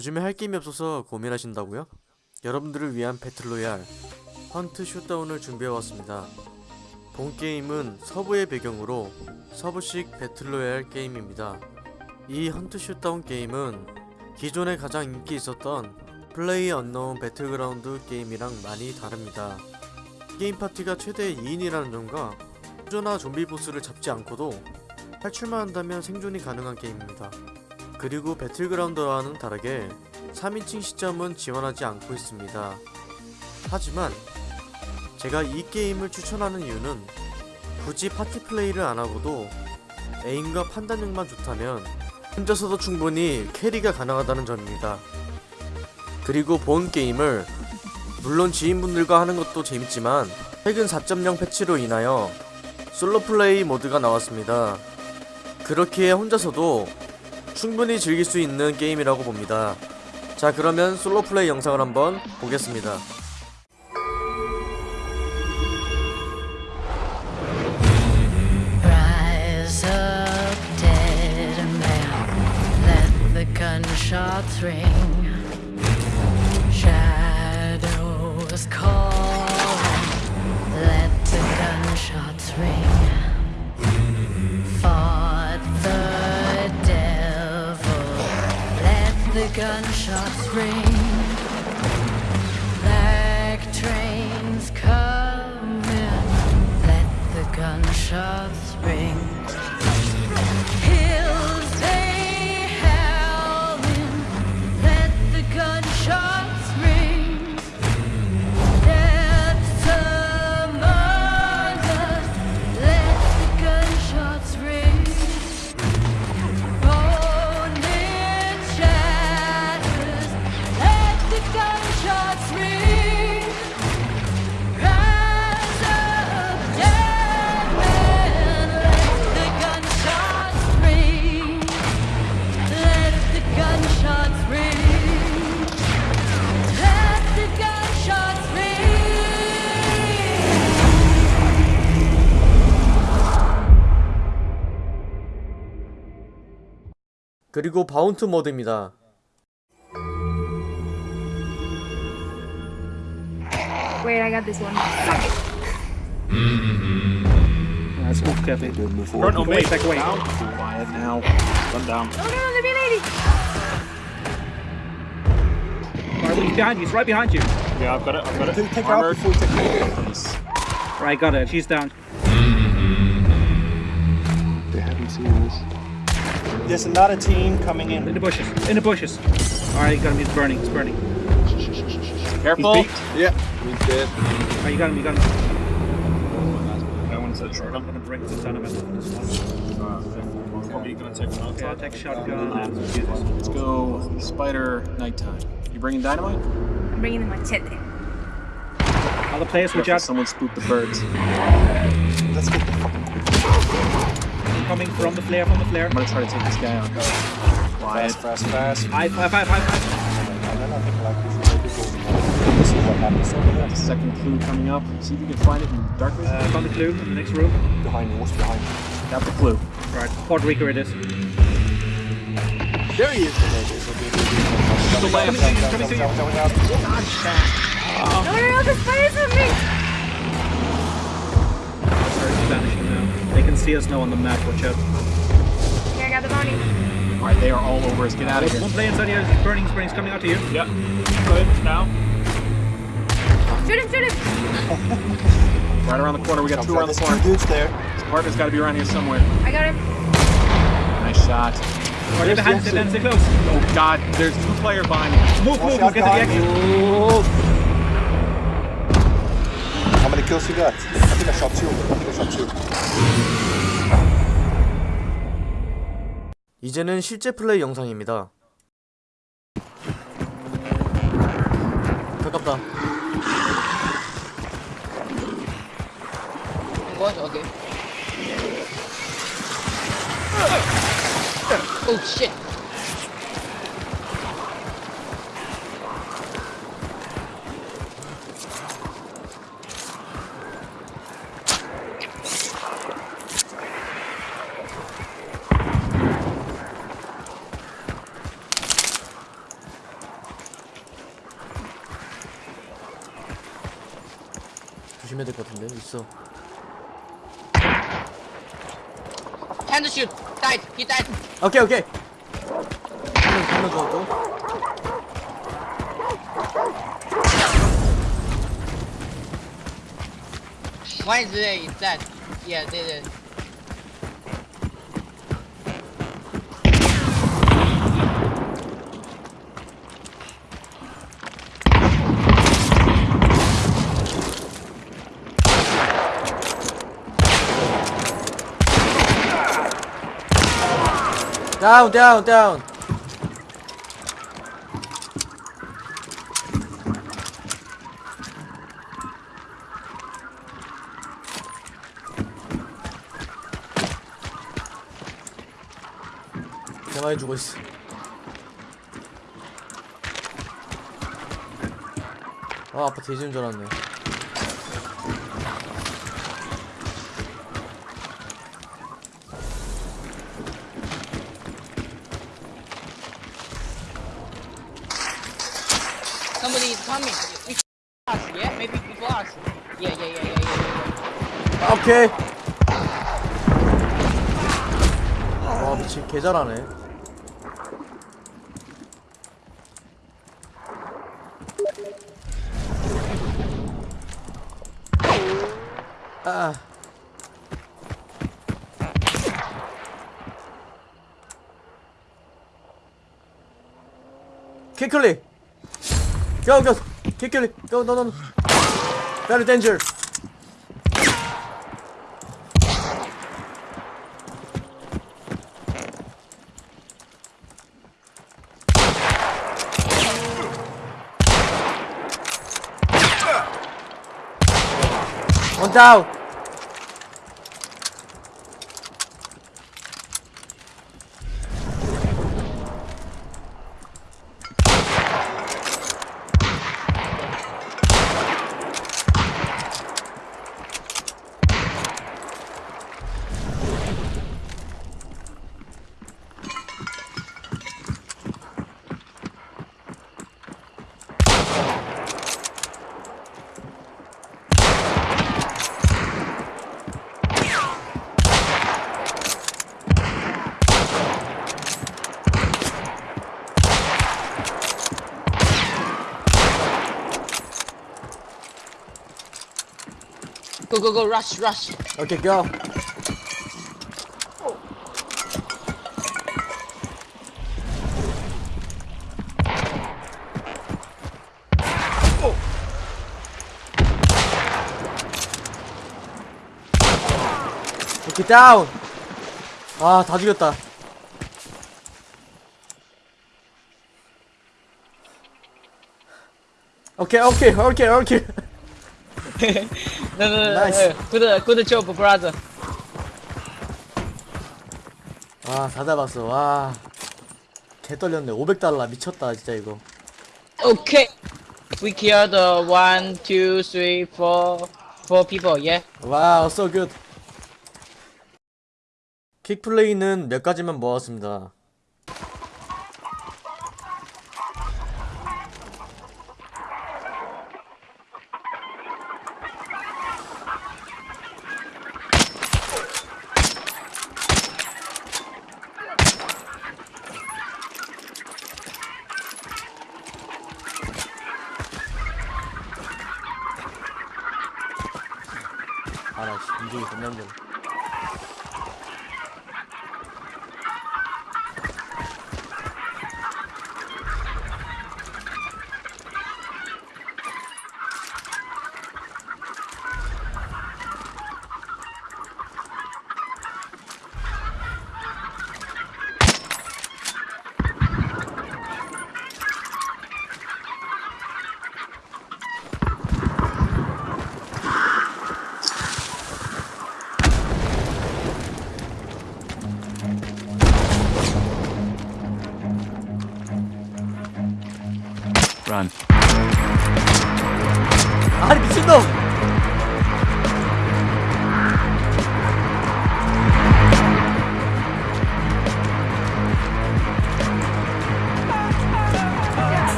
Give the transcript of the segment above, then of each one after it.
요즘에 할 게임이 없어서 고민하신다고요? 여러분들을 위한 battle royale Hunt Showdown을 준비해왔습니다. 본 게임은 서부의 배경으로 서부식 battle royale 게임입니다. 이 Hunt Showdown 게임은 기존에 가장 인기 있었던 PlayerUnknown 배틀그라운드 게임이랑 많이 다릅니다. 게임 파티가 최대 2인이라는 점과 후조나 좀비 보스를 잡지 않고도 탈출만 한다면 생존이 가능한 게임입니다. 그리고 배틀그라운드와는 다르게 3인칭 시점은 지원하지 않고 있습니다. 하지만 제가 이 게임을 추천하는 이유는 굳이 파티 플레이를 안하고도 에임과 판단력만 좋다면 혼자서도 충분히 캐리가 가능하다는 점입니다. 그리고 본 게임을 물론 지인분들과 하는 것도 재밌지만 최근 4.0 패치로 인하여 솔로 플레이 모드가 나왔습니다. 그렇기에 혼자서도 충분히 즐길 수 있는 게임이라고 봅니다. 자 그러면 솔로 플레이 영상을 한번 보겠습니다. Gunshots ring. 그리고 바운트 모드입니다. Wait, I got this one. Let's move carefully. Front on me. Wait, back away. Down. Quiet now. Run down. Oh no, the B-lady! Alright, he's behind you. He's right behind you. Yeah, I've got it. I've got it. Take, take her out Armored. before you take her. Please. Alright, got it. She's down. They haven't seen this. There's another team coming In in. the bushes. In the bushes. Alright, you got him. He's burning. He's burning. Careful. He's peeked. Yeah, he's dead. Alright, you got him. You got him. That one's a short. I'm gonna break the dynamite for this ah, one. Probably gonna take one Okay, I'll take shotgun and. Let's go Spider Nighttime. You bringing dynamite? I'm bringing the machete. All the players with Careful, jabs someone spooked the birds. Let's get the fucking coming from the flare, from the flare. I'm gonna try to take this guy out. Quiet. fast, fast, fast. Five, five, five, five, five. And then I think like we should take it over. See what happens over there. Second clue coming up. See if you can find it in the darkness. Uh, found the clue in the next room. Behind you, what's behind you? Got the clue. Right, Puerto Rico it is. There he is. Is. The lamp. Coming, coming, coming to coming, coming, coming, coming. No, no, no, the spider's with me! Sorry, it's vanishing now. They can see us now on the map, watch out. Here, I got the bounty. Alright, they are all over us. Get out of here. One here. player inside here, burning, he's burning, coming out to you. Yep. Good. Now. Shoot him, shoot him! Right around the corner. We got two around the corner. dudes there. Partner's got to be around here somewhere. I got him. Nice shot. Oh, they're behind, they're behind, they're close. Oh God, there's two player behind me. Move, move, out move, get to the exit. you. How many kills you got? I shot two. I think I shot two. 이제는 실제 플레이 영상입니다. 가깝다. What? Okay. Oh shit. 조심해야 될 것 같은데. 있어. Hand to shoot. Died. He died. 오케이 오케이. 한명 한명 죽었고. One is there. Is dead. Yeah, they did. 다운 다운 다운. 가만히 죽어 있어. 아 아빠 뒤지는 줄 알았네. Somebody is coming. Before us, yeah? Maybe before us. Yeah, yeah, yeah, yeah, yeah. yeah. 오케이. 와 미친 개 잘하네. 아. 킥클릭. Go, go. Kick it. Go, no, no, no. Better danger. One down. Go, go. Rush, rush. Okay, go. 오케이 다운 아다 죽였다 오케이 오케이 오케이 오케이 No, no, no, Nice. no. Good, good job, brother. 와 다 잡았어 와 개 떨렸네 500달러 미쳤다 진짜 이거 Okay. We killed uh, one, two, three, four, four people. Yeah. 와우 so good 킥플레이는 몇 가지만 모았습니다 씨, 인중이 겁나 힘들어.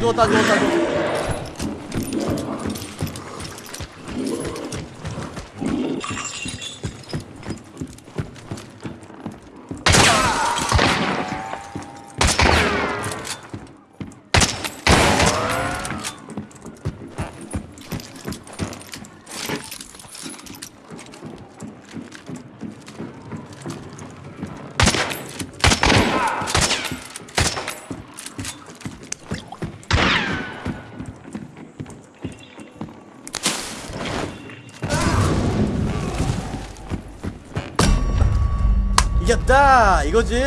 上タ上タ上タ 이겼다 이거지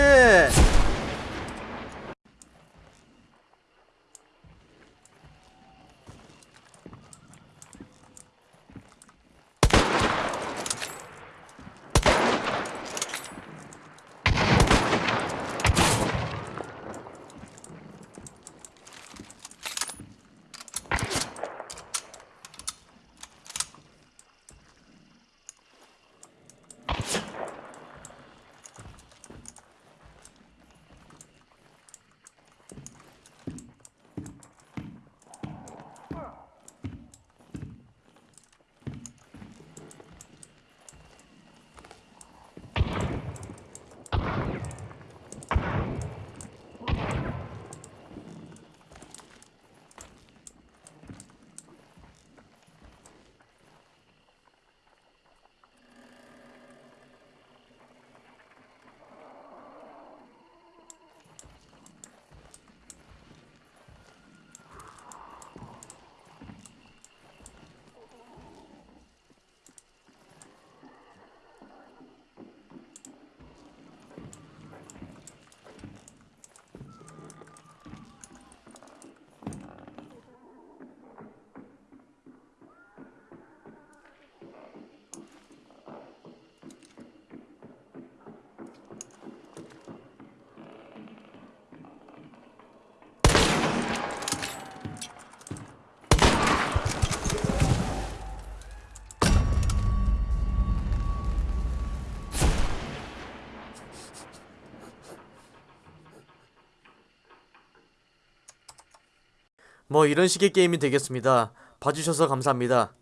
뭐 이런 식의 게임이 되겠습니다. 봐주셔서 감사합니다.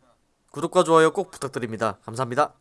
구독과 좋아요 꼭 부탁드립니다. 감사합니다